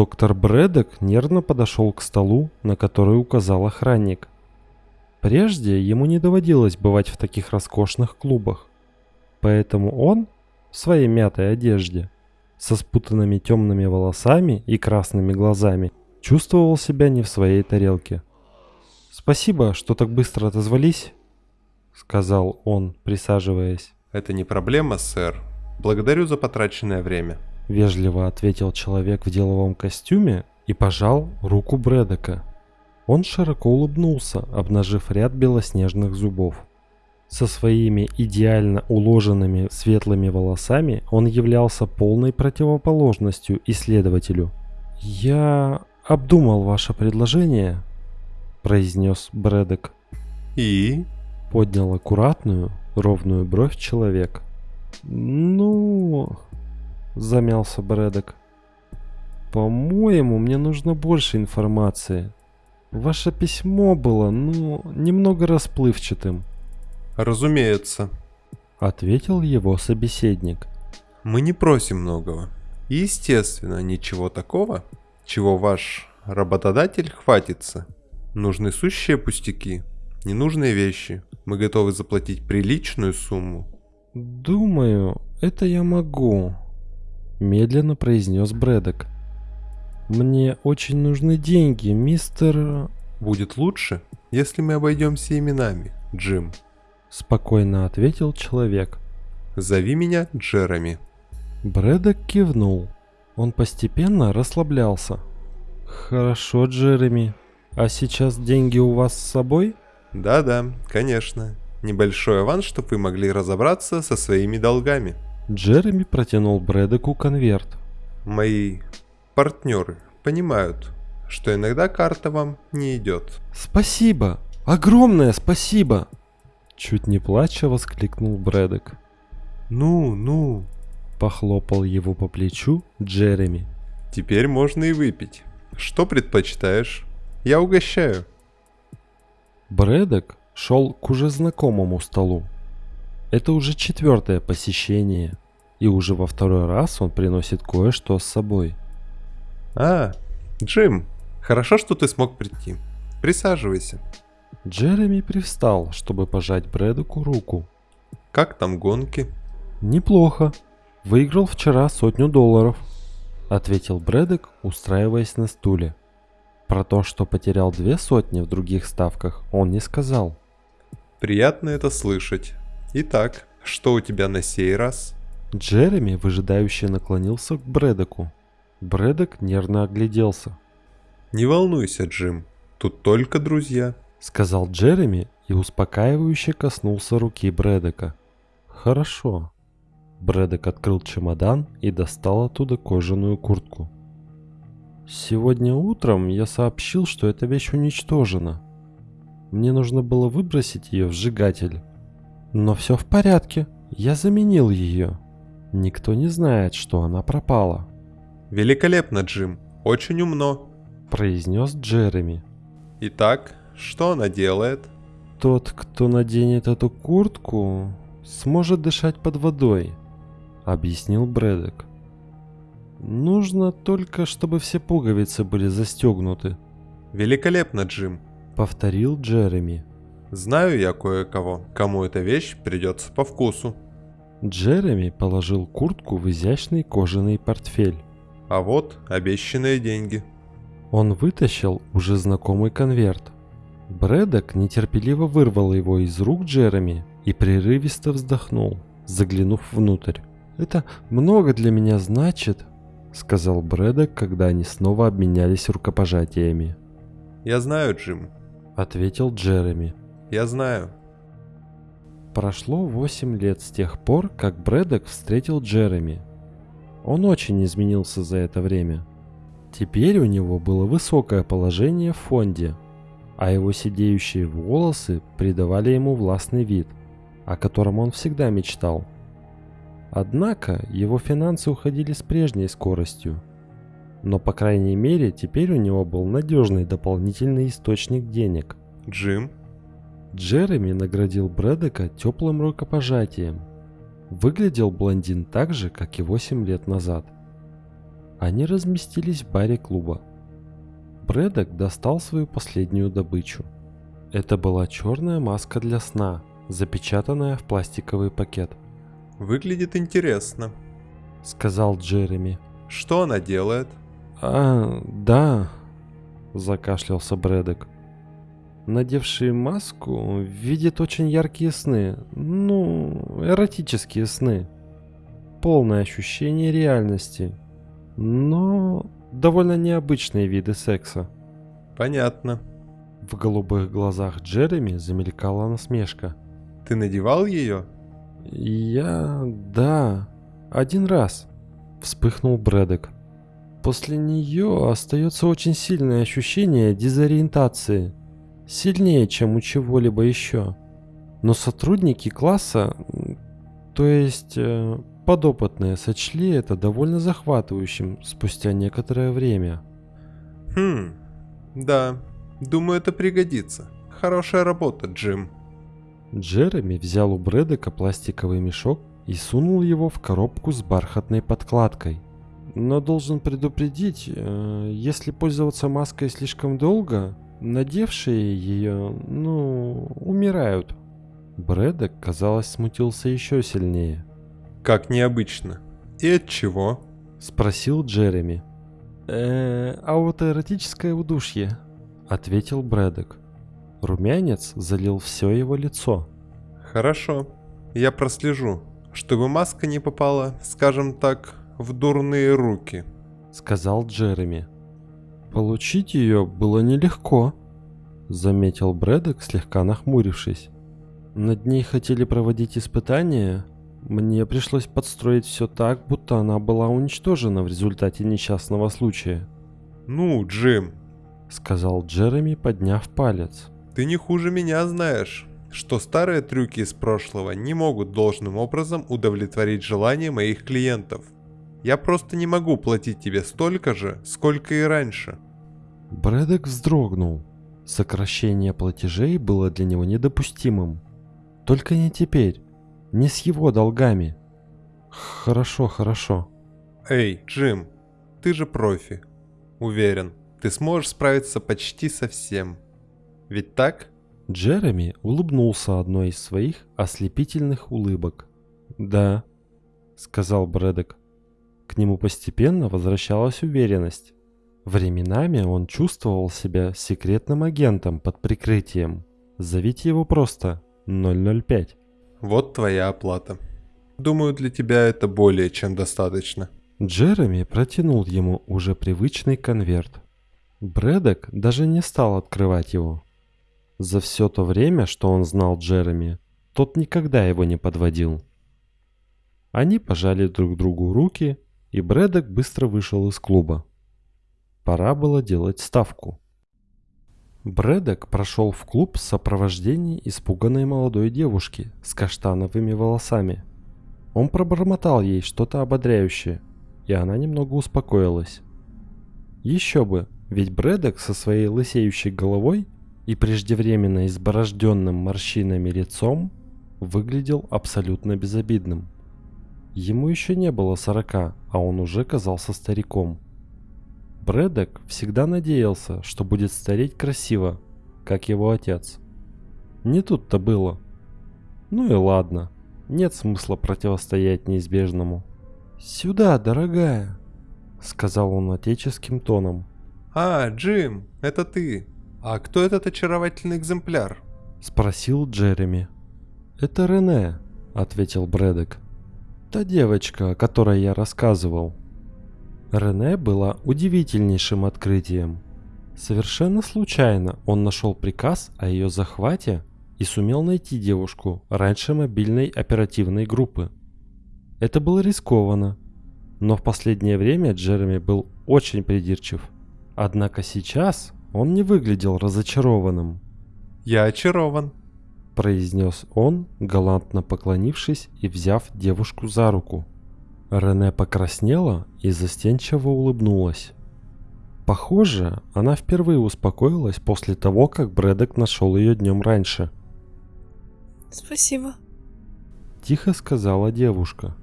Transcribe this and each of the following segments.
Доктор Брэдок нервно подошел к столу, на который указал охранник. Прежде ему не доводилось бывать в таких роскошных клубах. Поэтому он, в своей мятой одежде, со спутанными темными волосами и красными глазами, чувствовал себя не в своей тарелке. «Спасибо, что так быстро отозвались», — сказал он, присаживаясь. «Это не проблема, сэр. Благодарю за потраченное время». Вежливо ответил человек в деловом костюме и пожал руку Брэдока. Он широко улыбнулся, обнажив ряд белоснежных зубов. Со своими идеально уложенными светлыми волосами он являлся полной противоположностью исследователю. «Я обдумал ваше предложение», — произнес Брэдок. «И?» — поднял аккуратную, ровную бровь человек. «Ну...» — замялся Брэдок. «По-моему, мне нужно больше информации. Ваше письмо было, ну, немного расплывчатым». «Разумеется», — ответил его собеседник. «Мы не просим многого. Естественно, ничего такого, чего ваш работодатель хватится. Нужны сущие пустяки, ненужные вещи. Мы готовы заплатить приличную сумму». «Думаю, это я могу», медленно произнес Брэдок. «Мне очень нужны деньги, мистер...» «Будет лучше, если мы обойдемся именами, Джим», — спокойно ответил человек. «Зови меня Джереми». Брэдок кивнул. Он постепенно расслаблялся. «Хорошо, Джереми. А сейчас деньги у вас с собой?» «Да-да, конечно. Небольшой аванс, чтобы вы могли разобраться со своими долгами». Джереми протянул Брэдеку конверт. Мои партнеры понимают, что иногда карта вам не идет. Спасибо! Огромное спасибо! Чуть не плача воскликнул Брэдек. Ну, ну, похлопал его по плечу Джереми. Теперь можно и выпить. Что предпочитаешь? Я угощаю. Брэдек шел к уже знакомому столу. Это уже четвертое посещение, и уже во второй раз он приносит кое-что с собой. «А, Джим, хорошо, что ты смог прийти. Присаживайся». Джереми привстал, чтобы пожать Брэдоку руку. «Как там гонки?» «Неплохо. Выиграл вчера сотню долларов», — ответил Брэдок, устраиваясь на стуле. Про то, что потерял две сотни в других ставках, он не сказал. «Приятно это слышать. Итак, что у тебя на сей раз? Джереми выжидающе наклонился к Брэдоку. Брэдок нервно огляделся. «Не волнуйся, Джим, тут только друзья», — сказал Джереми и успокаивающе коснулся руки Брэдока. «Хорошо». Брэдок открыл чемодан и достал оттуда кожаную куртку. «Сегодня утром я сообщил, что эта вещь уничтожена. Мне нужно было выбросить ее в сжигатель. Но все в порядке, я заменил ее. Никто не знает, что она пропала. Великолепно, Джим, очень умно, произнес Джереми. Итак, что она делает? Тот, кто наденет эту куртку, сможет дышать под водой, объяснил Брэдок. Нужно только, чтобы все пуговицы были застегнуты. Великолепно, Джим, повторил Джереми. Знаю я кое-кого, кому эта вещь придется по вкусу. Джереми положил куртку в изящный кожаный портфель. А вот обещанные деньги. Он вытащил уже знакомый конверт. Брэдок нетерпеливо вырвал его из рук Джереми и прерывисто вздохнул, заглянув внутрь. «Это много для меня значит», — сказал Брэдок, когда они снова обменялись рукопожатиями. «Я знаю, Джим», — ответил Джереми. Я знаю. Прошло 8 лет с тех пор, как Брэдок встретил Джереми. Он очень изменился за это время. Теперь у него было высокое положение в фонде, а его сидеющие волосы придавали ему властный вид, о котором он всегда мечтал. Однако его финансы уходили с прежней скоростью. Но по крайней мере теперь у него был надежный дополнительный источник денег. Джим, Джереми наградил Брэдека теплым рукопожатием. Выглядел блондин так же, как и 8 лет назад. Они разместились в баре клуба. Брэдок достал свою последнюю добычу. Это была черная маска для сна, запечатанная в пластиковый пакет. Выглядит интересно. Сказал Джереми. Что она делает? А, да, закашлялся Брэдок. Надевший маску видит очень яркие сны, ну, эротические сны. Полное ощущение реальности, но довольно необычные виды секса. Понятно. В голубых глазах Джереми замелькала насмешка. Ты надевал ее? Я... да. Один раз. Вспыхнул Брэдок. После нее остается очень сильное ощущение дезориентации. Сильнее, чем у чего-либо еще. Но сотрудники класса, то есть э, подопытные, сочли это довольно захватывающим спустя некоторое время. Хм, да, думаю это пригодится. Хорошая работа, Джим. Джереми взял у Брэдека пластиковый мешок и сунул его в коробку с бархатной подкладкой. Но должен предупредить, э, если пользоваться маской слишком долго, надевшие ее, ну, умирают. Брэдок, казалось, смутился еще сильнее. Как необычно. И от чего? Спросил Джереми. э аутоэротическое удушье, ответил Брэдок. Румянец залил все его лицо. Хорошо. Я прослежу, чтобы маска не попала, скажем так, в дурные руки, сказал Джереми. Получить ее было нелегко, заметил Брэдок, слегка нахмурившись. Над ней хотели проводить испытания. Мне пришлось подстроить все так, будто она была уничтожена в результате несчастного случая. Ну, Джим, сказал Джереми, подняв палец. Ты не хуже меня знаешь, что старые трюки из прошлого не могут должным образом удовлетворить желания моих клиентов. Я просто не могу платить тебе столько же, сколько и раньше. Брэдок вздрогнул. Сокращение платежей было для него недопустимым. Только не теперь. Не с его долгами. Хорошо, хорошо. Эй, Джим, ты же профи. Уверен, ты сможешь справиться почти со всем. Ведь так? Джереми улыбнулся одной из своих ослепительных улыбок. «Да», — сказал Брэдок. К нему постепенно возвращалась уверенность. Временами он чувствовал себя секретным агентом под прикрытием. Зовите его просто 005. Вот твоя оплата. Думаю, для тебя это более чем достаточно. Джереми протянул ему уже привычный конверт. Брэдок даже не стал открывать его. За все то время, что он знал Джереми, тот никогда его не подводил. Они пожали друг другу руки и Брэдок быстро вышел из клуба. Пора было делать ставку. Брэдок прошел в клуб в сопровождении испуганной молодой девушки с каштановыми волосами. Он пробормотал ей что-то ободряющее, и она немного успокоилась. Еще бы, ведь Брэдок со своей лысеющей головой и преждевременно изборожденным морщинами лицом выглядел абсолютно безобидным. Ему еще не было сорока, а он уже казался стариком. Брэдок всегда надеялся, что будет стареть красиво, как его отец. Не тут-то было. Ну и ладно, нет смысла противостоять неизбежному. «Сюда, дорогая», — сказал он отеческим тоном. «А, Джим, это ты. А кто этот очаровательный экземпляр?» — спросил Джереми. «Это Рене», — ответил Брэдок. Та девочка, о которой я рассказывал. Рене была удивительнейшим открытием. Совершенно случайно он нашел приказ о ее захвате и сумел найти девушку раньше мобильной оперативной группы. Это было рискованно, но в последнее время Джереми был очень придирчив. Однако сейчас он не выглядел разочарованным. «Я очарован», произнес он, галантно поклонившись и взяв девушку за руку. Рене покраснела и застенчиво улыбнулась. Похоже, она впервые успокоилась после того, как Брэдок нашел ее днем раньше. «Спасибо», — тихо сказала девушка.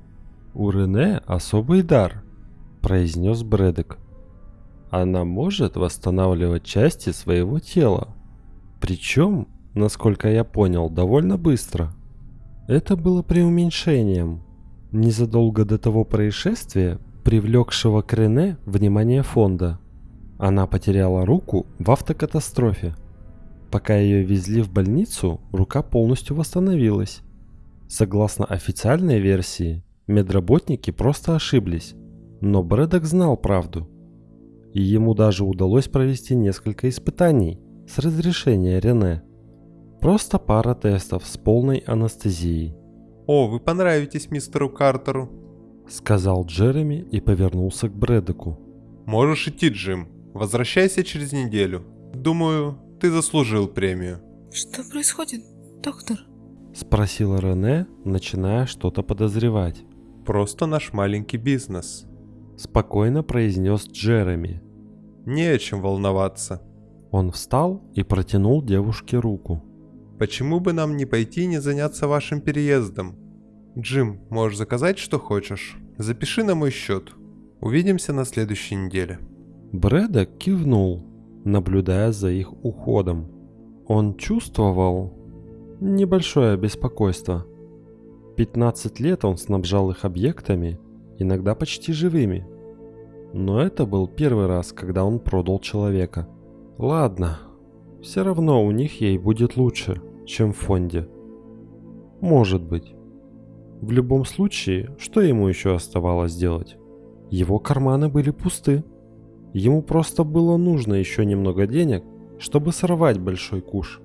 «У Рене особый дар. произнес Брэдок. Она может восстанавливать части своего тела. Причем, насколько я понял, довольно быстро. Это было преуменьшением. Незадолго до того происшествия, привлекшего к Рене внимание фонда, она потеряла руку в автокатастрофе. Пока ее везли в больницу, рука полностью восстановилась. Согласно официальной версии, медработники просто ошиблись, но Брэдок знал правду. И ему даже удалось провести несколько испытаний с разрешения Рене. Просто пара тестов с полной анестезией. «О, вы понравитесь мистеру Картеру», — сказал Джереми и повернулся к Брэдоку. «Можешь идти, Джим. Возвращайся через неделю. Думаю, ты заслужил премию». Что происходит, доктор? Спросила Рене, начиная что-то подозревать. «Просто наш маленький бизнес. Спокойно произнес Джереми. Не о чем волноваться. Он встал и протянул девушке руку. Почему бы нам не пойти и не заняться вашим переездом? Джим, можешь заказать, что хочешь. Запиши на мой счет. Увидимся на следующей неделе. Брэдок кивнул, наблюдая за их уходом. Он чувствовал небольшое беспокойство. 15 лет он снабжал их объектами, иногда почти живыми. Но это был первый раз, когда он продал человека. Ладно, все равно у них ей будет лучше, чем в фонде. Может быть. В любом случае, что ему еще оставалось делать? Его карманы были пусты. Ему просто было нужно еще немного денег, чтобы сорвать большой куш.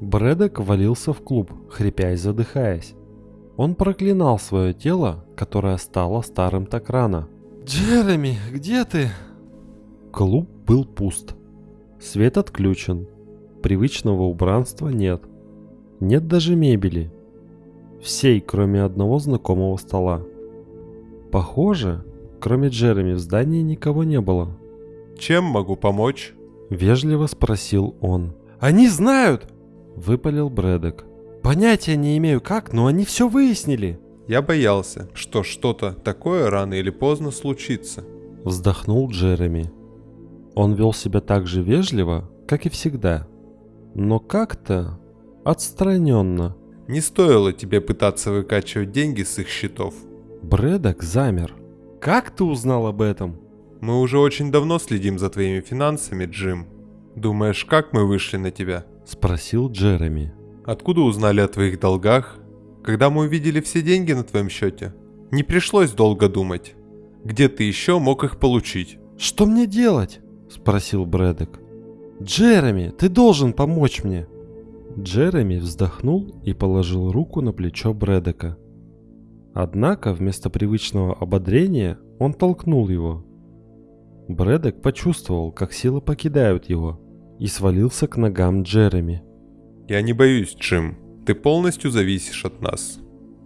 Брэдок валился в клуб, хрипя и задыхаясь. Он проклинал свое тело, которое стало старым так рано. «Джереми, где ты?» Клуб был пуст. Свет отключен. Привычного убранства нет. Нет даже мебели. Всей, кроме одного знакомого стола. Похоже, кроме Джереми в здании никого не было. Чем могу помочь? Вежливо спросил он. «Они знают!» Выпалил Брэдок. «Понятия не имею как, но они все выяснили!» Я боялся, что что-то такое рано или поздно случится. Вздохнул Джереми. Он вел себя так же вежливо, как и всегда. Но как-то отстраненно. Не стоило тебе пытаться выкачивать деньги с их счетов. Брэдок замер. «Как ты узнал об этом?» Мы уже очень давно следим за твоими финансами, Джим. Думаешь, как мы вышли на тебя? Спросил Джереми. Откуда узнали о твоих долгах? Когда мы увидели все деньги на твоем счете? Не пришлось долго думать. Где ты еще мог их получить? «Что мне делать?» – спросил Брэдок. «Джереми, ты должен помочь мне!» Джереми вздохнул и положил руку на плечо Брэдока. Однако вместо привычного ободрения он толкнул его. Брэдок почувствовал, как силы покидают его, и свалился к ногам Джереми. Я не боюсь, Джим. Ты полностью зависишь от нас.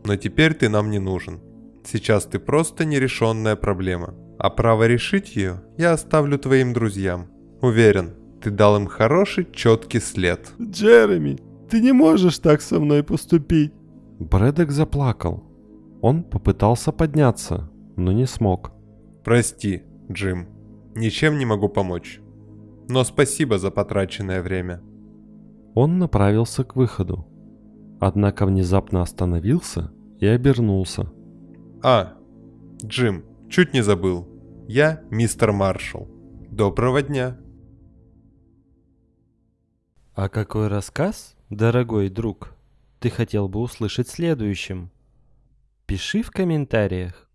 Но теперь ты нам не нужен. Сейчас ты просто нерешенная проблема. А право решить ее я оставлю твоим друзьям. Уверен, ты дал им хороший, четкий след. «Джереми, ты не можешь так со мной поступить!» Брэдок заплакал. Он попытался подняться, но не смог. Прости, Джим. Ничем не могу помочь. Но спасибо за потраченное время. Он направился к выходу. Однако внезапно остановился и обернулся. А, Джим, чуть не забыл. Я мистер Маршалл. Доброго дня. А какой рассказ, дорогой друг, ты хотел бы услышать следующим? Пиши в комментариях.